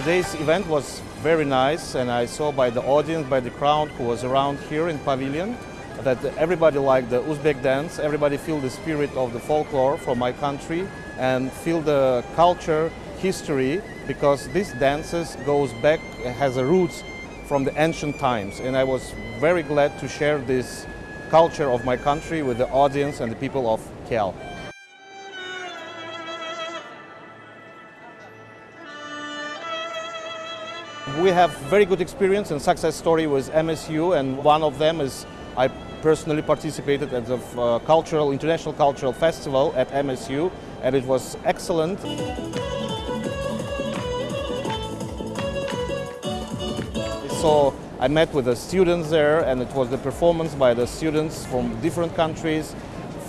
Today's event was very nice and I saw by the audience, by the crowd who was around here in pavilion that everybody liked the Uzbek dance, everybody feel the spirit of the folklore from my country and feel the culture, history because these dances goes back, has a roots from the ancient times and I was very glad to share this culture of my country with the audience and the people of KL. We have very good experience and success story with MSU and one of them is I personally participated at the uh, cultural, international cultural festival at MSU and it was excellent. So I met with the students there and it was the performance by the students from different countries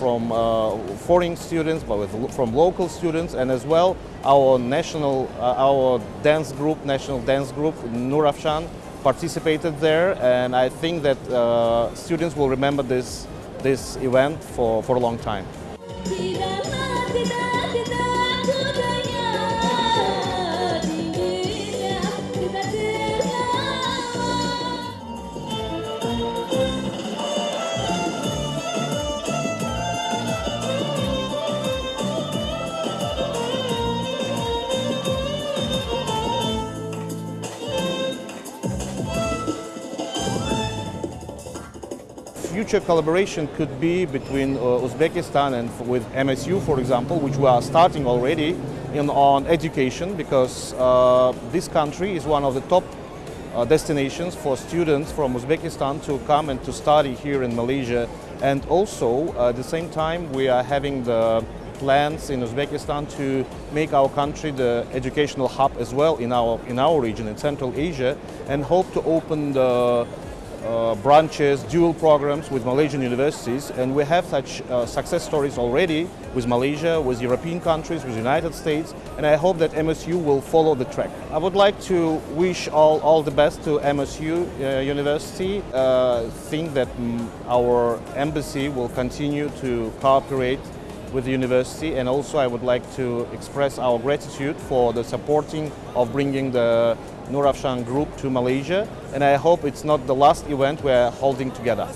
from uh, foreign students, but with, from local students, and as well our national, uh, our dance group, national dance group, Nurafshan, participated there, and I think that uh, students will remember this this event for, for a long time. Future collaboration could be between uh, Uzbekistan and with MSU, for example, which we are starting already in, on education because uh, this country is one of the top uh, destinations for students from Uzbekistan to come and to study here in Malaysia. And also, at the same time, we are having the plans in Uzbekistan to make our country the educational hub as well in our, in our region, in Central Asia, and hope to open the uh, branches, dual programs with Malaysian universities and we have such uh, success stories already with Malaysia, with European countries, with the United States and I hope that MSU will follow the track. I would like to wish all, all the best to MSU uh, University. Uh, think that mm, our embassy will continue to cooperate with the university and also I would like to express our gratitude for the supporting of bringing the Nurafshan group to Malaysia and I hope it's not the last event we're holding together.